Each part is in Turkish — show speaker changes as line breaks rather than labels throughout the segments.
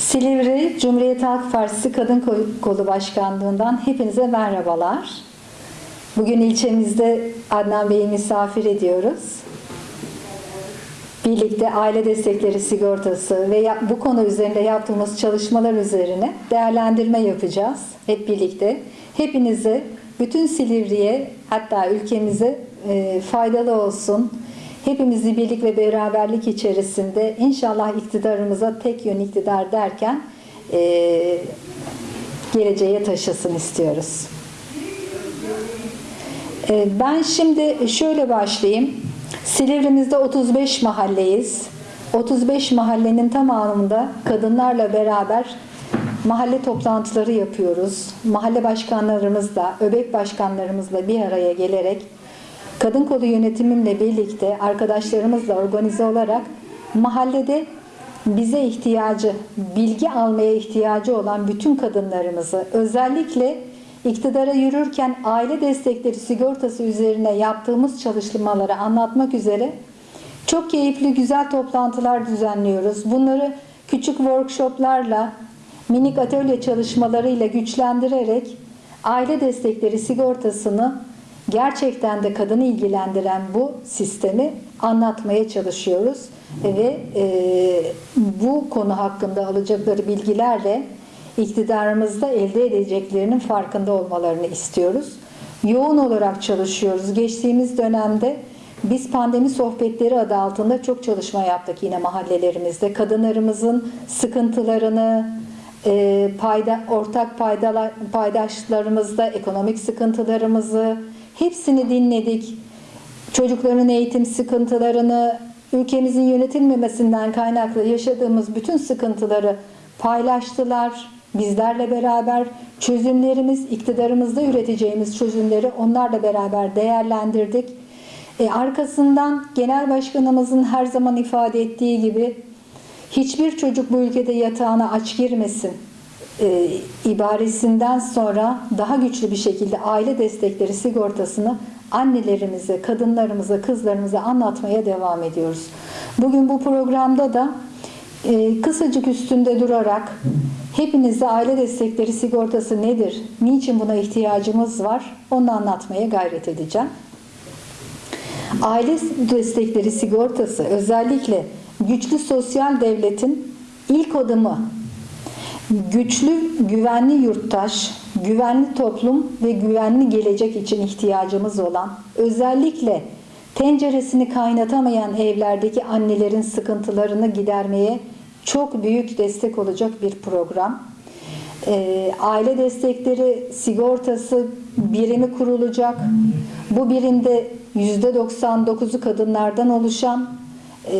Silivri Cumhuriyet Halk Partisi Kadın Kolu Başkanlığından hepinize merhabalar. Bugün ilçemizde Adnan Bey'i misafir ediyoruz. Birlikte aile destekleri sigortası ve bu konu üzerinde yaptığımız çalışmalar üzerine değerlendirme yapacağız hep birlikte. Hepinize, bütün Silivri'ye hatta ülkemize e, faydalı olsun. Hepimizi birlik ve beraberlik içerisinde inşallah iktidarımıza tek yön iktidar derken e, geleceğe taşısın istiyoruz. E, ben şimdi şöyle başlayayım. Silivrimizde 35 mahalleyiz. 35 mahallenin tamamında kadınlarla beraber mahalle toplantıları yapıyoruz. Mahalle başkanlarımızla, öbek başkanlarımızla bir araya gelerek kadın kolu yönetimimle birlikte arkadaşlarımızla organize olarak mahallede bize ihtiyacı, bilgi almaya ihtiyacı olan bütün kadınlarımızı özellikle iktidara yürürken aile destekleri sigortası üzerine yaptığımız çalışmaları anlatmak üzere çok keyifli güzel toplantılar düzenliyoruz. Bunları küçük workshoplarla, minik atölye çalışmalarıyla güçlendirerek aile destekleri sigortasını gerçekten de kadını ilgilendiren bu sistemi anlatmaya çalışıyoruz ve e, bu konu hakkında alacakları bilgilerle iktidarımızda elde edeceklerinin farkında olmalarını istiyoruz. Yoğun olarak çalışıyoruz. Geçtiğimiz dönemde biz pandemi sohbetleri adı altında çok çalışma yaptık yine mahallelerimizde. Kadınlarımızın sıkıntılarını, e, payda, ortak paydalar, paydaşlarımızda ekonomik sıkıntılarımızı hepsini dinledik. Çocukların eğitim sıkıntılarını, ülkemizin yönetilmemesinden kaynaklı yaşadığımız bütün sıkıntıları paylaştılar. Bizlerle beraber çözümlerimiz, iktidarımızda üreteceğimiz çözümleri onlarla beraber değerlendirdik. E, arkasından Genel Başkanımızın her zaman ifade ettiği gibi hiçbir çocuk bu ülkede yatağına aç girmesin e, ibaresinden sonra daha güçlü bir şekilde aile destekleri sigortasını annelerimize, kadınlarımıza, kızlarımıza anlatmaya devam ediyoruz. Bugün bu programda da e, kısacık üstünde durarak hepinize aile destekleri sigortası nedir, niçin buna ihtiyacımız var onu anlatmaya gayret edeceğim. Aile destekleri sigortası özellikle güçlü sosyal devletin ilk adımı güçlü, güvenli yurttaş, güvenli toplum ve güvenli gelecek için ihtiyacımız olan, özellikle tenceresini kaynatamayan evlerdeki annelerin sıkıntılarını gidermeye çok büyük destek olacak bir program. E, aile destekleri sigortası birimi kurulacak. Bu birimde %99'u kadınlardan oluşan e,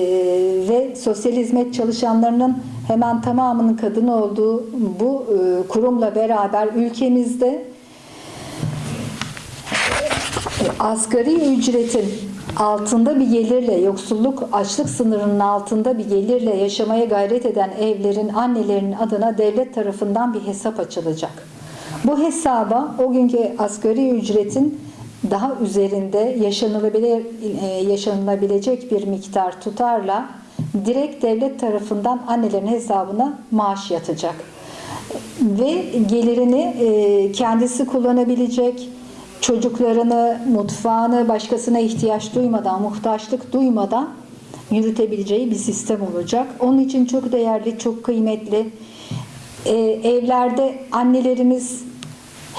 ve sosyal hizmet çalışanlarının hemen tamamının kadın olduğu bu e, kurumla beraber ülkemizde asgari ücretin altında bir gelirle, yoksulluk, açlık sınırının altında bir gelirle yaşamaya gayret eden evlerin annelerinin adına devlet tarafından bir hesap açılacak. Bu hesaba o günkü asgari ücretin daha üzerinde yaşanılabilir, e, yaşanılabilecek bir miktar tutarla direkt devlet tarafından annelerin hesabına maaş yatacak. Ve gelirini e, kendisi kullanabilecek, çocuklarını, mutfağını başkasına ihtiyaç duymadan, muhtaçlık duymadan yürütebileceği bir sistem olacak. Onun için çok değerli, çok kıymetli. Ee, evlerde annelerimiz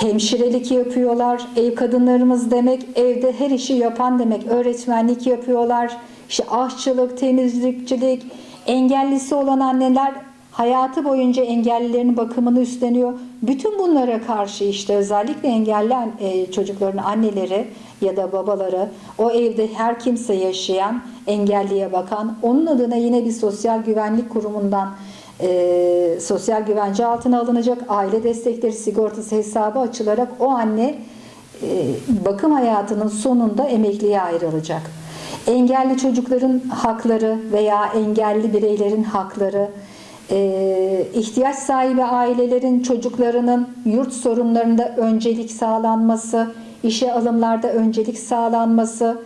hemşirelik yapıyorlar. Ev kadınlarımız demek evde her işi yapan demek. Öğretmenlik yapıyorlar. İşte aşçılık, temizlikçilik, engellisi olan anneler hayatı boyunca engellilerin bakımını üstleniyor. Bütün bunlara karşı işte özellikle engelli e, çocukların anneleri ya da babaları, o evde her kimse yaşayan, engelliye bakan, onun adına yine bir sosyal güvenlik kurumundan e, sosyal güvence altına alınacak aile destekleri sigortası hesabı açılarak o anne e, bakım hayatının sonunda emekliye ayrılacak. Engelli çocukların hakları veya engelli bireylerin hakları, e, ihtiyaç sahibi ailelerin çocuklarının yurt sorunlarında öncelik sağlanması, işe alımlarda öncelik sağlanması,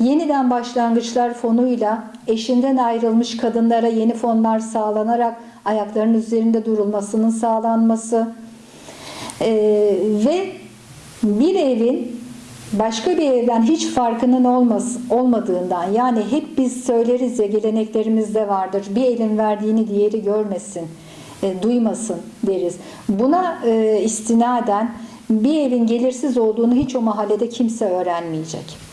yeniden başlangıçlar fonuyla eşinden ayrılmış kadınlara yeni fonlar sağlanarak ayaklarının üzerinde durulmasının sağlanması e, ve bir evin başka bir evden hiç farkının olmaz, olmadığından yani hep biz söyleriz ya geleneklerimizde vardır bir elin verdiğini diğeri görmesin e, duymasın deriz. Buna e, istinaden bir evin gelirsiz olduğunu hiç o mahallede kimse öğrenmeyecek.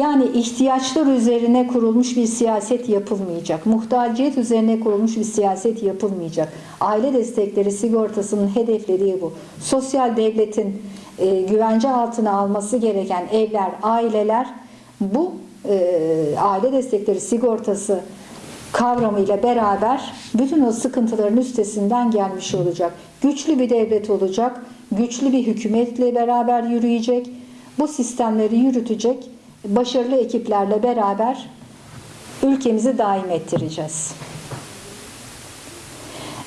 Yani ihtiyaçlar üzerine kurulmuş bir siyaset yapılmayacak. Muhtaciyet üzerine kurulmuş bir siyaset yapılmayacak. Aile destekleri sigortasının hedeflediği bu. Sosyal devletin e, güvence altına alması gereken evler, aileler bu e, aile destekleri sigortası kavramıyla beraber bütün o sıkıntıların üstesinden gelmiş olacak. Güçlü bir devlet olacak, güçlü bir hükümetle beraber yürüyecek, bu sistemleri yürütecek başarılı ekiplerle beraber ülkemizi daim ettireceğiz.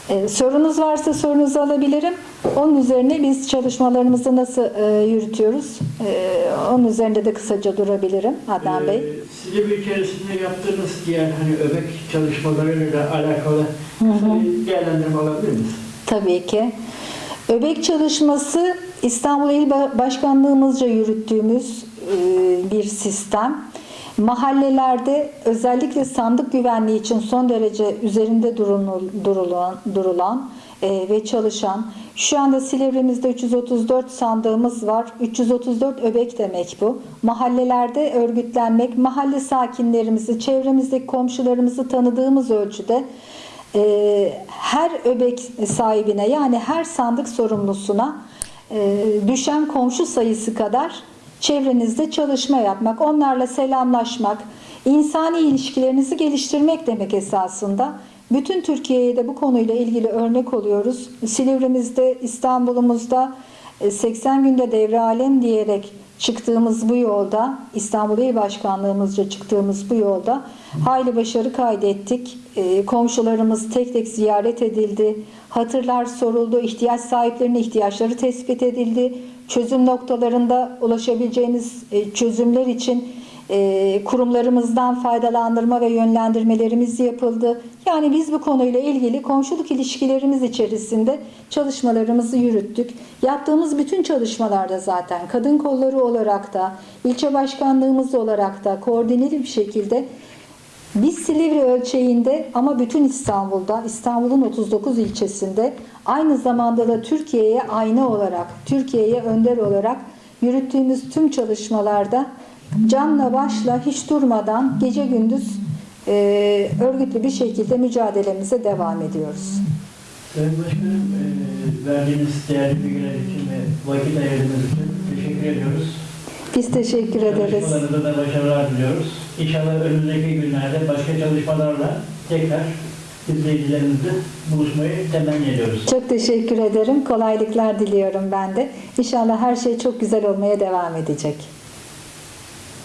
Ee, sorunuz varsa sorunuzu alabilirim. Onun üzerine biz çalışmalarımızı nasıl e, yürütüyoruz? Ee, onun üzerinde de kısaca durabilirim Adnan Bey.
Ee, Silivri içerisinde yaptığınız diğer hani öbek çalışmalarıyla alakalı kısa bir değerlendirme alabilir miyiz?
Tabii ki. Öbek çalışması İstanbul İl Ba- Başkanlığımızca yürüttüğümüz e, bir sistem. Mahallelerde özellikle sandık güvenliği için son derece üzerinde durulan, durulan e, ve çalışan şu anda Silivri'mizde 334 sandığımız var. 334 öbek demek bu. Mahallelerde örgütlenmek, mahalle sakinlerimizi, çevremizdeki komşularımızı tanıdığımız ölçüde e, her öbek sahibine yani her sandık sorumlusuna e, düşen komşu sayısı kadar çevrenizde çalışma yapmak, onlarla selamlaşmak, insani ilişkilerinizi geliştirmek demek esasında. Bütün Türkiye'ye de bu konuyla ilgili örnek oluyoruz. Silivri'mizde, İstanbul'umuzda 80 günde devre alem diyerek çıktığımız bu yolda, İstanbul İl Başkanlığımızca çıktığımız bu yolda hayli başarı kaydettik. E, Komşularımız tek tek ziyaret edildi. Hatırlar soruldu, ihtiyaç sahiplerinin ihtiyaçları tespit edildi. Çözüm noktalarında ulaşabileceğiniz e, çözümler için e, kurumlarımızdan faydalandırma ve yönlendirmelerimiz yapıldı. Yani biz bu konuyla ilgili komşuluk ilişkilerimiz içerisinde çalışmalarımızı yürüttük. Yaptığımız bütün çalışmalarda zaten kadın kolları olarak da, ilçe başkanlığımız olarak da koordineli bir şekilde biz Silivri ölçeğinde ama bütün İstanbul'da, İstanbul'un 39 ilçesinde aynı zamanda da Türkiye'ye ayna olarak, Türkiye'ye önder olarak yürüttüğümüz tüm çalışmalarda canla başla hiç durmadan gece gündüz e, örgütlü bir şekilde mücadelemize devam ediyoruz.
Sayın Başkanım, e, verdiğiniz değerli bilgiler için ve vakit ayırdığınız için teşekkür ediyoruz.
Biz teşekkür ederiz.
Çalışmalarınızda da başarılar diliyoruz. İnşallah önümüzdeki günlerde başka çalışmalarla tekrar izleyicilerimizle buluşmayı temenni ediyoruz.
Çok teşekkür ederim. Kolaylıklar diliyorum ben de. İnşallah her şey çok güzel olmaya devam edecek.